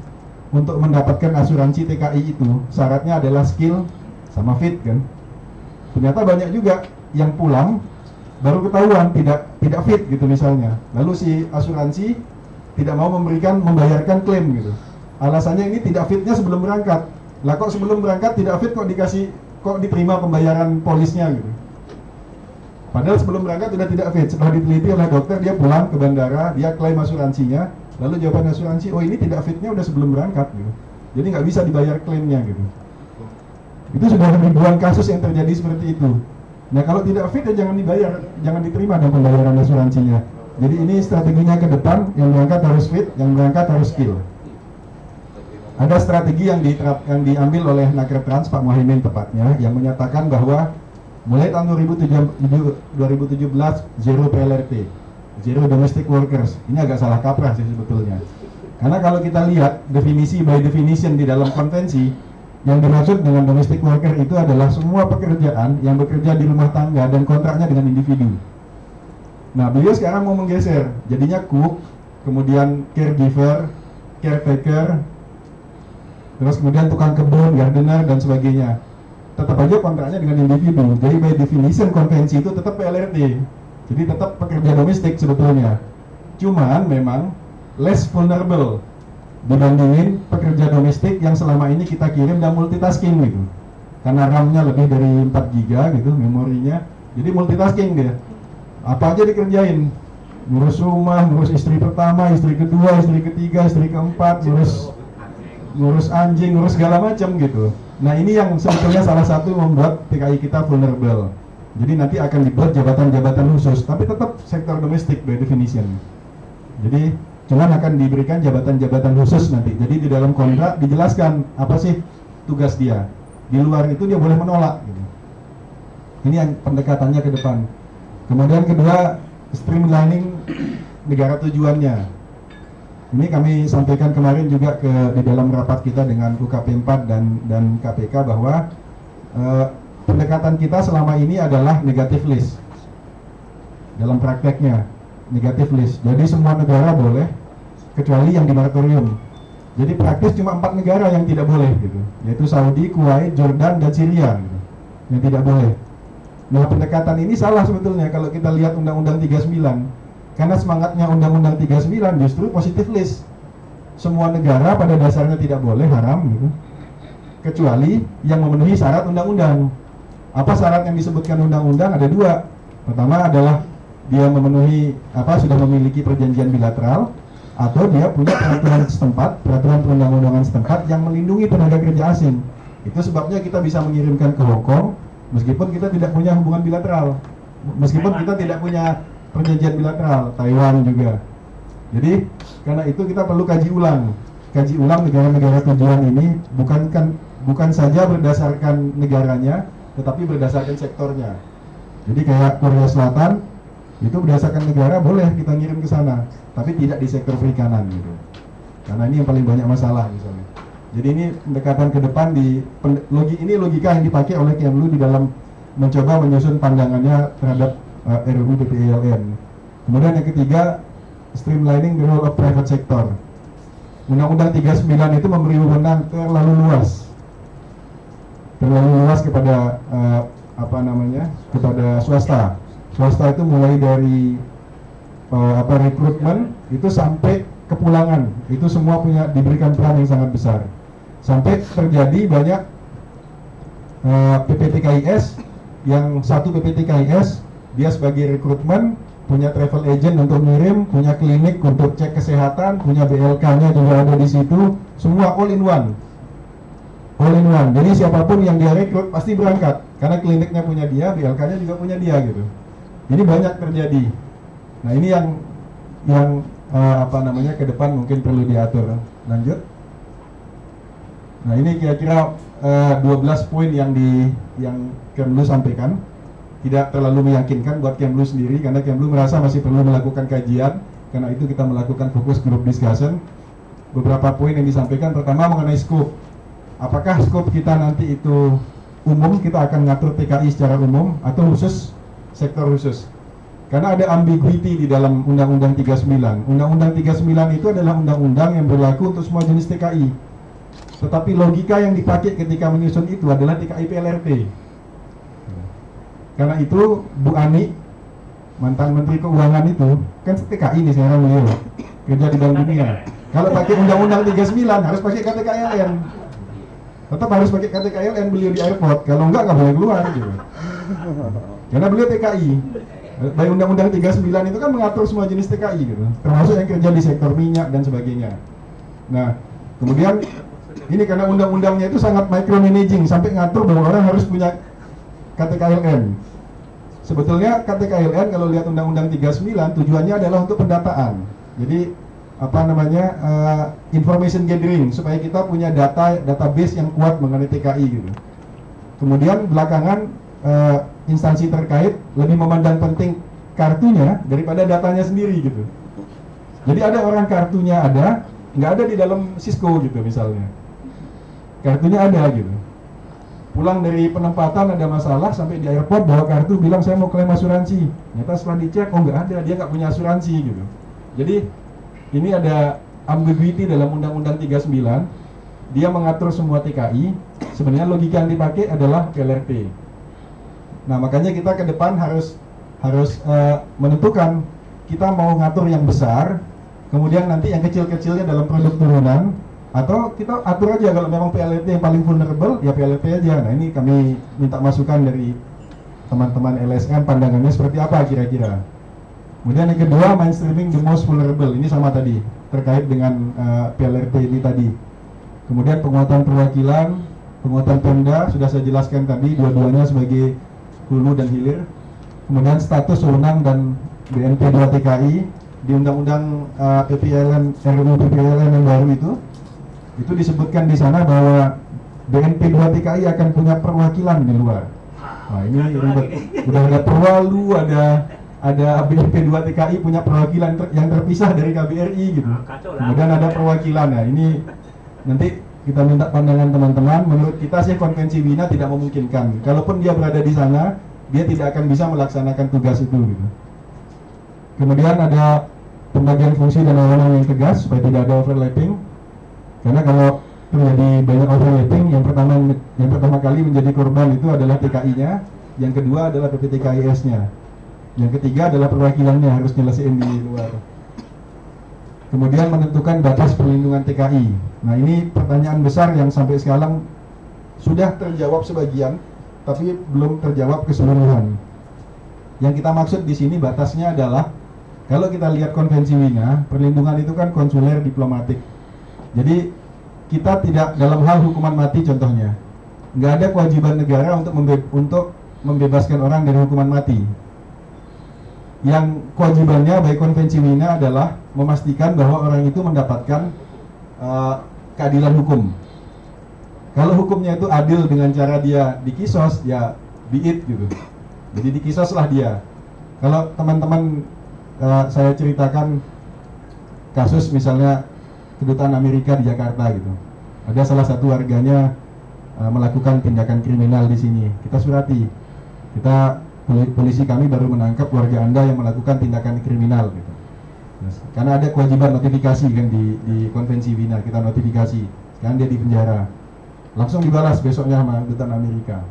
untuk mendapatkan asuransi TKI itu syaratnya adalah skill sama fit kan. Ternyata banyak juga yang pulang baru ketahuan tidak tidak fit gitu misalnya. Lalu si asuransi tidak mau memberikan membayarkan klaim gitu. Alasannya ini tidak fitnya sebelum berangkat. Lah kok sebelum berangkat tidak fit kok dikasih kok diterima pembayaran polisnya gitu. Padahal sebelum berangkat sudah tidak fit. Setelah diteliti oleh dokter, dia pulang ke bandara, dia klaim asuransinya. Lalu jawaban asuransi, oh ini tidak fitnya udah sebelum berangkat gitu. Jadi nggak bisa dibayar klaimnya gitu. Itu sudah ribuan kasus yang terjadi seperti itu. Nah kalau tidak fit ya jangan dibayar, jangan diterima dan pembayaran asuransinya. Jadi ini strateginya ke depan, yang berangkat harus fit, yang berangkat harus skill. Ada strategi yang, diterap, yang diambil oleh Trans Pak Muhaimin tepatnya, yang menyatakan bahwa mulai tahun 2017 zero PLRT zero domestic workers ini agak salah kaprah sih sebetulnya karena kalau kita lihat definisi by definition di dalam konvensi yang dimaksud dengan domestic worker itu adalah semua pekerjaan yang bekerja di rumah tangga dan kontraknya dengan individu nah beliau sekarang mau menggeser jadinya cook kemudian caregiver caretaker terus kemudian tukang kebun gardener dan sebagainya tetap aja kontraknya dengan individu. Jadi by definition konvensi itu tetap PLRT. Jadi tetap pekerja domestik sebetulnya. Cuman memang less vulnerable dibandingin pekerja domestik yang selama ini kita kirim dan multitasking gitu. Karena RAM-nya lebih dari 4 GB gitu memorinya. Jadi multitasking dia. Apa aja dikerjain. Ngurus rumah, ngurus istri pertama, istri kedua, istri ketiga, istri keempat, ngurus ngurus anjing, ngurus segala macam gitu. Nah ini yang sebetulnya salah satu membuat TKI kita vulnerable. Jadi nanti akan dibuat jabatan-jabatan khusus, tapi tetap sektor domestik by definition. Jadi cuman akan diberikan jabatan-jabatan khusus nanti. Jadi di dalam kontrak dijelaskan apa sih tugas dia. Di luar itu dia boleh menolak. Gitu. Ini yang pendekatannya ke depan. Kemudian kedua streamlining negara tujuannya. Ini kami sampaikan kemarin juga ke di dalam rapat kita dengan UKP 4 dan dan KPK bahwa eh, pendekatan kita selama ini adalah negatif list. Dalam prakteknya negatif list. Jadi semua negara boleh kecuali yang di moratorium. Jadi praktis cuma empat negara yang tidak boleh gitu, yaitu Saudi, Kuwait, Jordan, dan Syria gitu, yang tidak boleh. Nah pendekatan ini salah sebetulnya kalau kita lihat Undang-Undang 39 karena semangatnya Undang-Undang 39 justru positif list. Semua negara pada dasarnya tidak boleh haram gitu. Kecuali yang memenuhi syarat undang-undang. Apa syarat yang disebutkan undang-undang? Ada dua. Pertama adalah dia memenuhi apa sudah memiliki perjanjian bilateral atau dia punya peraturan setempat, peraturan perundang-undangan setempat yang melindungi tenaga kerja asing. Itu sebabnya kita bisa mengirimkan ke Hong Kong meskipun kita tidak punya hubungan bilateral. Meskipun kita tidak punya perjanjian bilateral Taiwan juga jadi karena itu kita perlu kaji ulang kaji ulang negara-negara tujuan ini bukan kan bukan saja berdasarkan negaranya tetapi berdasarkan sektornya jadi kayak Korea Selatan itu berdasarkan negara boleh kita ngirim ke sana tapi tidak di sektor perikanan gitu karena ini yang paling banyak masalah misalnya Jadi ini pendekatan ke depan di logi ini logika yang dipakai oleh Kemlu di dalam mencoba menyusun pandangannya terhadap uh, RUU PPILN. Kemudian yang ketiga, streamlining the role of private sector. Undang-Undang 39 itu memberi wewenang terlalu luas, terlalu luas kepada uh, apa namanya kepada swasta. Swasta itu mulai dari uh, apa rekrutmen itu sampai kepulangan itu semua punya diberikan peran yang sangat besar. Sampai terjadi banyak uh, PPTKIS yang satu PPTKIS dia sebagai rekrutmen punya travel agent untuk ngirim, punya klinik untuk cek kesehatan, punya BLK-nya juga ada di situ, semua all in one. All in one. Jadi siapa pun yang dia rekrut pasti berangkat karena kliniknya punya dia, BLK-nya juga punya dia gitu. Jadi banyak terjadi. Nah ini yang yang uh, apa namanya ke depan mungkin perlu diatur. Lanjut. Nah ini kira-kira uh, 12 poin yang di yang Kemlu sampaikan tidak terlalu meyakinkan buat Kemlu sendiri karena Kemlu merasa masih perlu melakukan kajian karena itu kita melakukan fokus group discussion beberapa poin yang disampaikan pertama mengenai scope apakah scope kita nanti itu umum kita akan ngatur TKI secara umum atau khusus sektor khusus karena ada ambiguity di dalam Undang-Undang 39 Undang-Undang 39 itu adalah undang-undang yang berlaku untuk semua jenis TKI tetapi logika yang dipakai ketika menyusun itu adalah TKI PLRT karena itu Bu Ani mantan Menteri Keuangan itu kan TKI nih sekarang beliau kerja di Bank Dunia. Kalau pakai Undang-Undang 39 harus pakai KTKLN. Tetap harus pakai KTKLN beliau di airport. Kalau enggak nggak boleh keluar gitu. Karena beliau TKI. Baik Undang-Undang 39 itu kan mengatur semua jenis TKI gitu, termasuk yang kerja di sektor minyak dan sebagainya. Nah, kemudian ini karena undang-undangnya itu sangat micromanaging sampai ngatur bahwa orang harus punya KTKLN. Sebetulnya KTKLN kalau lihat Undang-Undang 39 tujuannya adalah untuk pendataan. Jadi apa namanya uh, information gathering supaya kita punya data database yang kuat mengenai TKI gitu. Kemudian belakangan uh, instansi terkait lebih memandang penting kartunya daripada datanya sendiri gitu. Jadi ada orang kartunya ada, nggak ada di dalam Cisco gitu misalnya. Kartunya ada gitu. Pulang dari penempatan ada masalah sampai di airport bawa kartu bilang saya mau klaim asuransi. Ternyata setelah dicek oh nggak ada dia nggak punya asuransi gitu. Jadi ini ada ambiguity dalam undang-undang 39 dia mengatur semua TKI sebenarnya logika yang dipakai adalah PLRT nah makanya kita ke depan harus harus uh, menentukan kita mau ngatur yang besar kemudian nanti yang kecil-kecilnya dalam produk turunan atau kita atur aja kalau memang PLT yang paling vulnerable ya PLT aja. Nah ini kami minta masukan dari teman-teman LSM pandangannya seperti apa kira-kira. Kemudian yang kedua mainstreaming the most vulnerable. Ini sama tadi terkait dengan uh, PLRT ini tadi. Kemudian penguatan perwakilan penguatan Pemda sudah saya jelaskan tadi dua-duanya sebagai hulu dan hilir kemudian status wewenang dan BNP 2 TKI di undang-undang uh, PPLN RUU PPLN yang baru itu itu disebutkan di sana bahwa BNP 2 TKI akan punya perwakilan di luar. Nah ini ribet. Udah ada perwalu, ada ada BNP 2 TKI punya perwakilan ter, yang terpisah dari KBRI gitu. Kemudian ada perwakilan. Nah ini nanti kita minta pandangan teman-teman. Menurut kita sih konvensi Wina tidak memungkinkan. Kalaupun dia berada di sana, dia tidak akan bisa melaksanakan tugas itu gitu. Kemudian ada pembagian fungsi dan wewenang yang tegas supaya tidak ada overlapping karena kalau terjadi banyak overlapping, yang pertama yang pertama kali menjadi korban itu adalah TKI-nya, yang kedua adalah PPTKIS-nya, yang ketiga adalah perwakilannya harus nyelesain di luar. Kemudian menentukan batas perlindungan TKI. Nah ini pertanyaan besar yang sampai sekarang sudah terjawab sebagian, tapi belum terjawab keseluruhan. Yang kita maksud di sini batasnya adalah kalau kita lihat konvensi Wina, perlindungan itu kan konsuler diplomatik jadi kita tidak dalam hal hukuman mati contohnya, nggak ada kewajiban negara untuk membe untuk membebaskan orang dari hukuman mati. Yang kewajibannya baik konvensi Wina adalah memastikan bahwa orang itu mendapatkan uh, keadilan hukum. Kalau hukumnya itu adil dengan cara dia dikisos, ya biit gitu. Jadi dikisoslah dia. Kalau teman-teman uh, saya ceritakan kasus misalnya kedutaan Amerika di Jakarta gitu. Ada salah satu warganya uh, melakukan tindakan kriminal di sini. Kita surati. Kita polisi kami baru menangkap warga Anda yang melakukan tindakan kriminal gitu. Karena ada kewajiban notifikasi kan di, di konvensi Wina, kita notifikasi. Sekarang dia di penjara. Langsung dibalas besoknya sama dutaan Amerika.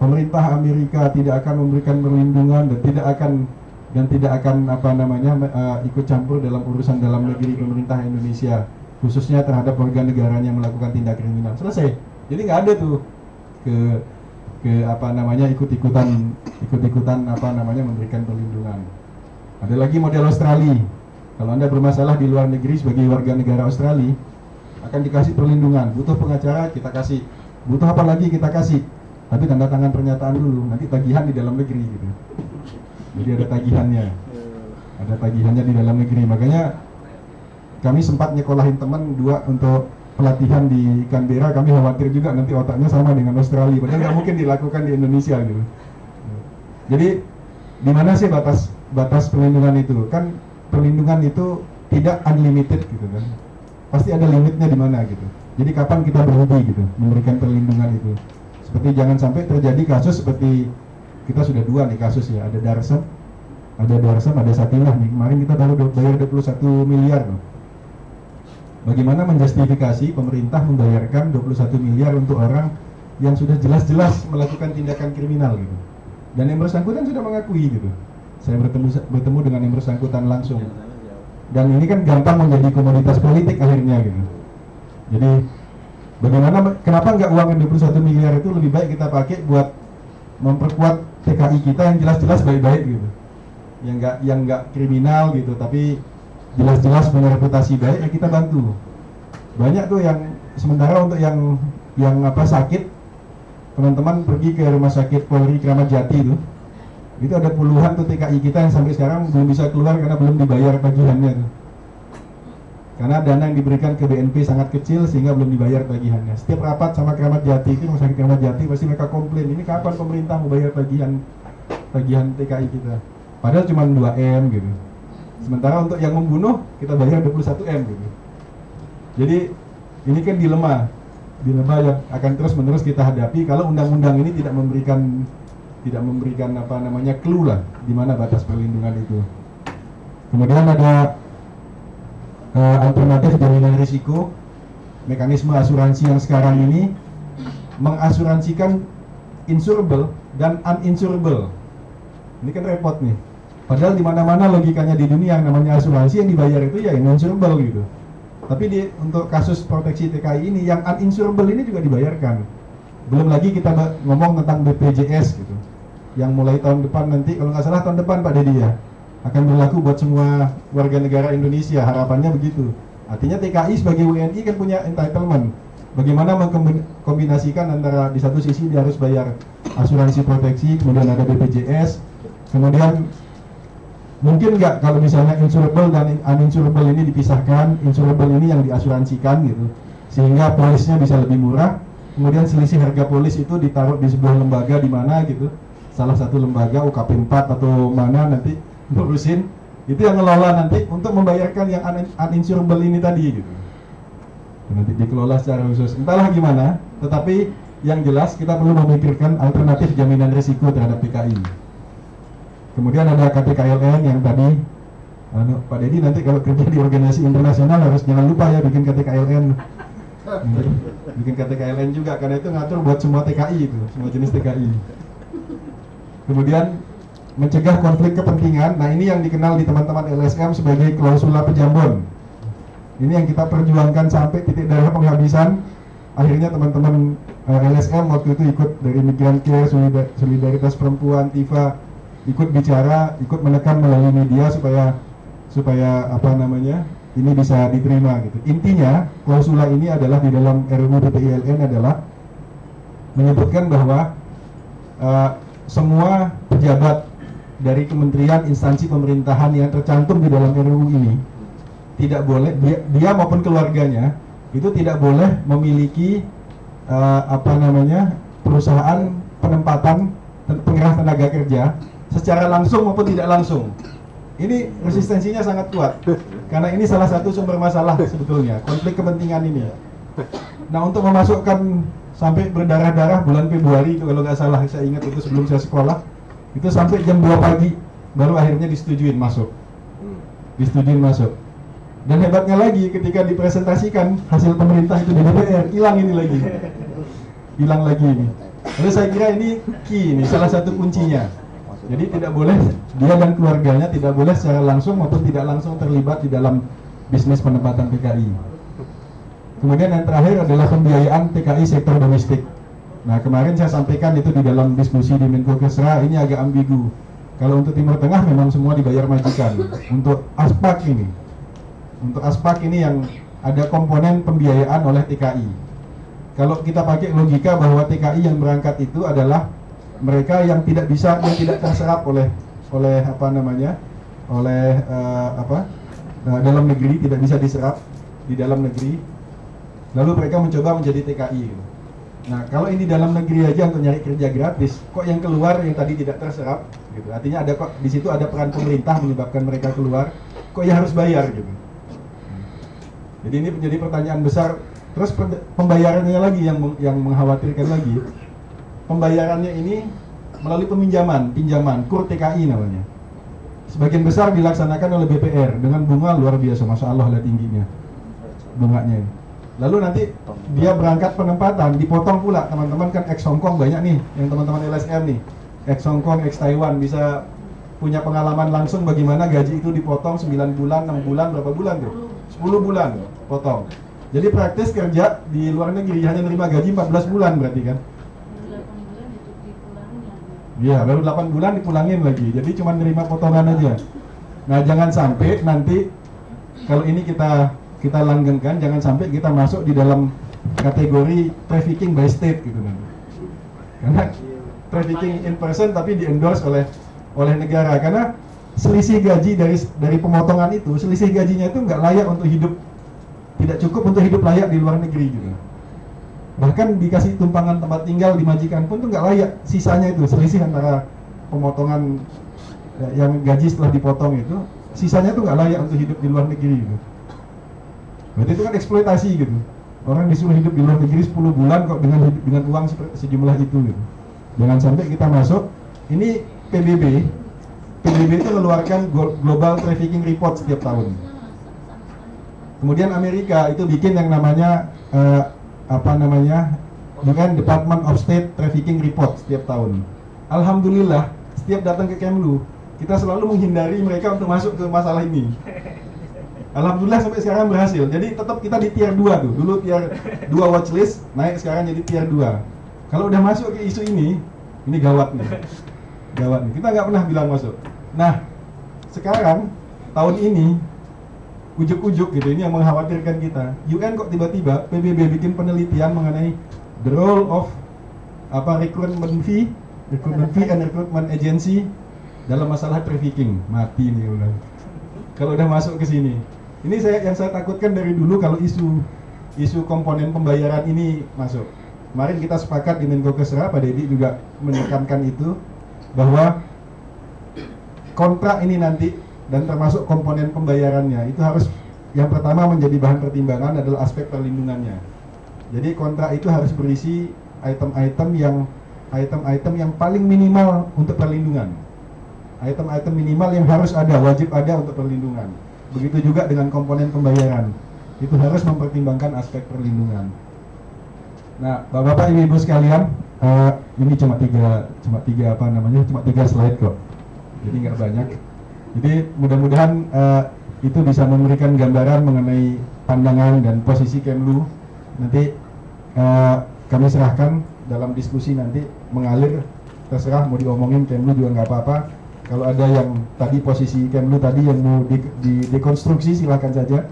Pemerintah Amerika tidak akan memberikan perlindungan dan tidak akan dan tidak akan apa namanya uh, ikut campur dalam urusan dalam negeri pemerintah Indonesia khususnya terhadap warga negaranya melakukan tindak kriminal selesai jadi nggak ada tuh ke ke apa namanya ikut-ikutan ikut-ikutan apa namanya memberikan perlindungan. Ada lagi model Australia. Kalau anda bermasalah di luar negeri sebagai warga negara Australia akan dikasih perlindungan. Butuh pengacara kita kasih. Butuh apa lagi kita kasih. Tapi tanda tangan pernyataan dulu nanti tagihan di dalam negeri gitu. Jadi ada tagihannya. Ada tagihannya di dalam negeri. Makanya kami sempat nyekolahin teman dua untuk pelatihan di Canberra kami khawatir juga nanti otaknya sama dengan Australia. Padahal nggak mungkin dilakukan di Indonesia gitu. Jadi di mana sih batas batas perlindungan itu? Kan perlindungan itu tidak unlimited gitu kan. Pasti ada limitnya di mana gitu. Jadi kapan kita berhenti gitu memberikan perlindungan itu? Seperti jangan sampai terjadi kasus seperti kita sudah dua nih kasus ya. Ada Darsam ada Darsam ada Satinah nih. Kemarin kita baru bayar 21 miliar loh. Bagaimana menjustifikasi pemerintah membayarkan 21 miliar untuk orang yang sudah jelas-jelas melakukan tindakan kriminal gitu? Dan yang bersangkutan sudah mengakui gitu. Saya bertemu bertemu dengan yang bersangkutan langsung. Dan ini kan gampang menjadi komoditas politik akhirnya gitu. Jadi bagaimana kenapa nggak uang yang 21 miliar itu lebih baik kita pakai buat memperkuat TKI kita yang jelas-jelas baik-baik gitu? Yang nggak yang nggak kriminal gitu tapi jelas-jelas punya reputasi baik ya kita bantu banyak tuh yang sementara untuk yang yang apa sakit teman-teman pergi ke rumah sakit Polri Kramat Jati itu itu ada puluhan tuh TKI kita yang sampai sekarang belum bisa keluar karena belum dibayar tagihannya tuh karena dana yang diberikan ke BNP sangat kecil sehingga belum dibayar tagihannya. Setiap rapat sama Keramat Jati itu rumah sakit Keramat Jati pasti mereka komplain ini kapan pemerintah mau bayar tagihan tagihan TKI kita. Padahal cuma 2 m gitu. Sementara untuk yang membunuh kita bayar 21 m gitu. Jadi ini kan dilema, dilema yang akan terus menerus kita hadapi kalau undang-undang ini tidak memberikan tidak memberikan apa namanya clue lah di mana batas perlindungan itu. Kemudian ada uh, alternatif jaminan risiko mekanisme asuransi yang sekarang ini mengasuransikan insurable dan uninsurable ini kan repot nih padahal di mana-mana logikanya di dunia yang namanya asuransi yang dibayar itu ya insurable gitu tapi di, untuk kasus proteksi TKI ini yang uninsurable ini juga dibayarkan belum lagi kita ngomong tentang BPJS gitu yang mulai tahun depan nanti kalau nggak salah tahun depan Pak Dedi ya akan berlaku buat semua warga negara Indonesia. Harapannya begitu. Artinya TKI sebagai WNI kan punya entitlement. Bagaimana mengkombinasikan antara di satu sisi dia harus bayar asuransi proteksi, kemudian ada BPJS, kemudian mungkin nggak kalau misalnya insurable dan uninsurable ini dipisahkan, insurable ini yang diasuransikan gitu, sehingga polisnya bisa lebih murah, kemudian selisih harga polis itu ditaruh di sebuah lembaga di mana gitu, salah satu lembaga UKP 4 atau mana nanti ngurusin. Itu yang ngelola nanti untuk membayarkan yang un uninsurable ini tadi gitu. Nanti dikelola secara khusus. Entahlah gimana tetapi yang jelas kita perlu memikirkan alternatif jaminan risiko terhadap PKI kemudian ada KTKLN yang tadi anu, Pak Dedi nanti kalau kerja di organisasi internasional harus jangan lupa ya bikin KTKLN bikin KTKLN juga karena itu ngatur buat semua TKI itu semua jenis TKI kemudian mencegah konflik kepentingan. Nah ini yang dikenal di teman-teman LSM sebagai klausula pejambon. Ini yang kita perjuangkan sampai titik darah penghabisan. Akhirnya teman-teman eh, LSM waktu itu ikut dari Migran Care, Solidaritas Perempuan, TIFA, ikut bicara, ikut menekan melalui media supaya supaya apa namanya ini bisa diterima gitu. Intinya klausula ini adalah di dalam RUU PPILN adalah menyebutkan bahwa uh, semua pejabat dari kementerian instansi pemerintahan yang tercantum di dalam RUU ini tidak boleh dia, dia maupun keluarganya itu tidak boleh memiliki uh, apa namanya perusahaan penempatan pengirah tenaga kerja secara langsung maupun tidak langsung. Ini resistensinya sangat kuat karena ini salah satu sumber masalah sebetulnya konflik kepentingan ini. Nah untuk memasukkan sampai berdarah-darah bulan Februari itu kalau nggak salah saya ingat itu sebelum saya sekolah itu sampai jam 2 pagi baru akhirnya disetujuin masuk. Disetujuin masuk. Dan hebatnya lagi ketika dipresentasikan hasil pemerintah itu di DPR hilang ini lagi. Hilang lagi ini. Lalu saya kira ini key ini salah satu kuncinya jadi tidak boleh dia dan keluarganya tidak boleh secara langsung maupun tidak langsung terlibat di dalam bisnis penempatan PKI kemudian yang terakhir adalah pembiayaan PKI sektor domestik Nah kemarin saya sampaikan itu di dalam diskusi di Menko Kesra ini agak ambigu. Kalau untuk Timur Tengah memang semua dibayar majikan. Untuk aspak ini, untuk aspak ini yang ada komponen pembiayaan oleh TKI. Kalau kita pakai logika bahwa TKI yang berangkat itu adalah mereka yang tidak bisa, yang tidak terserap oleh oleh apa namanya, oleh uh, apa uh, dalam negeri tidak bisa diserap di dalam negeri. Lalu mereka mencoba menjadi TKI. Nah, kalau ini dalam negeri aja untuk nyari kerja gratis, kok yang keluar yang tadi tidak terserap, gitu. Artinya ada kok di situ ada peran pemerintah menyebabkan mereka keluar, kok ya harus bayar gitu. Jadi ini menjadi pertanyaan besar. Terus pembayarannya lagi yang yang mengkhawatirkan lagi. Pembayarannya ini melalui peminjaman, pinjaman, kur TKI namanya. Sebagian besar dilaksanakan oleh BPR dengan bunga luar biasa, masya Allah lah tingginya bunganya. Lalu nanti dia berangkat penempatan, dipotong pula teman-teman kan ex Hongkong banyak nih, yang teman-teman LSM nih, ex Hongkong, ex Taiwan bisa punya pengalaman langsung bagaimana gaji itu dipotong 9 bulan, 6 bulan, berapa bulan tuh? 10 bulan potong. Jadi praktis kerja di luar negeri hanya menerima gaji 14 bulan berarti kan? Iya, baru 8 bulan dipulangin lagi. Jadi cuma nerima potongan aja. Nah, jangan sampai nanti kalau ini kita kita langgengkan jangan sampai kita masuk di dalam kategori trafficking by state gitu kan karena trafficking in person tapi di endorse oleh oleh negara karena selisih gaji dari dari pemotongan itu selisih gajinya itu nggak layak untuk hidup tidak cukup untuk hidup layak di luar negeri gitu bahkan dikasih tumpangan tempat tinggal di majikan pun tuh nggak layak sisanya itu selisih antara pemotongan ya, yang gaji setelah dipotong itu sisanya tuh nggak layak untuk hidup di luar negeri gitu Berarti itu kan eksploitasi gitu. Orang disuruh hidup di luar negeri 10 bulan kok dengan dengan uang sejumlah itu gitu. Jangan sampai kita masuk ini PBB PBB itu mengeluarkan Global Trafficking Report setiap tahun. Kemudian Amerika itu bikin yang namanya uh, apa namanya dengan Department of State Trafficking Report setiap tahun. Alhamdulillah setiap datang ke Kemlu kita selalu menghindari mereka untuk masuk ke masalah ini. Alhamdulillah sampai sekarang berhasil. Jadi tetap kita di tier 2 tuh. Dulu tier 2 watchlist, naik sekarang jadi tier 2. Kalau udah masuk ke isu ini, ini gawat nih. Gawat nih. Kita nggak pernah bilang masuk. Nah, sekarang tahun ini ujuk-ujuk gitu ini yang mengkhawatirkan kita. UN kok tiba-tiba PBB bikin penelitian mengenai the role of apa recruitment fee, recruitment fee and recruitment agency dalam masalah trafficking. Mati nih udah. Kalau udah masuk ke sini. Ini saya yang saya takutkan dari dulu kalau isu isu komponen pembayaran ini masuk. Kemarin kita sepakat di Menko Kesra, Pak Dedi juga menekankan itu bahwa kontrak ini nanti dan termasuk komponen pembayarannya itu harus yang pertama menjadi bahan pertimbangan adalah aspek perlindungannya. Jadi kontrak itu harus berisi item-item yang item-item yang paling minimal untuk perlindungan. Item-item minimal yang harus ada, wajib ada untuk perlindungan. Begitu juga dengan komponen pembayaran. Itu harus mempertimbangkan aspek perlindungan. Nah, bapak-bapak, ibu-ibu sekalian, uh, ini cuma tiga, cuma tiga apa namanya, cuma tiga slide kok. Jadi nggak banyak. Jadi mudah-mudahan uh, itu bisa memberikan gambaran mengenai pandangan dan posisi Kemlu. Nanti uh, kami serahkan dalam diskusi nanti mengalir terserah mau diomongin Kemlu juga nggak apa-apa kalau ada yang tadi posisi Kemlu tadi yang mau di, di dekonstruksi silakan saja.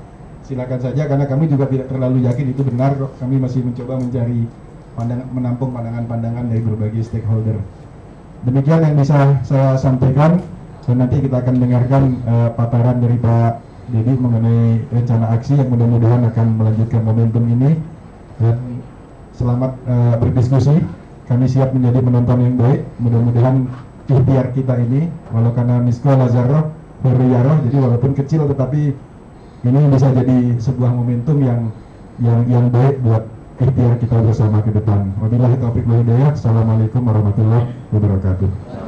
Silakan saja karena kami juga tidak terlalu yakin itu benar. Kami masih mencoba mencari pandangan menampung pandangan-pandangan dari berbagai stakeholder. Demikian yang bisa saya sampaikan dan nanti kita akan dengarkan uh, paparan dari Pak Dedi mengenai rencana aksi yang mudah-mudahan akan melanjutkan momentum ini dan selamat uh, berdiskusi. Kami siap menjadi penonton yang baik. Mudah-mudahan ikhtiar kita ini walau karena misko lazaro berriaroh jadi walaupun kecil tetapi ini bisa jadi sebuah momentum yang yang yang baik buat ikhtiar kita bersama ke depan. Wabillahi hidayah. Assalamualaikum warahmatullahi wabarakatuh.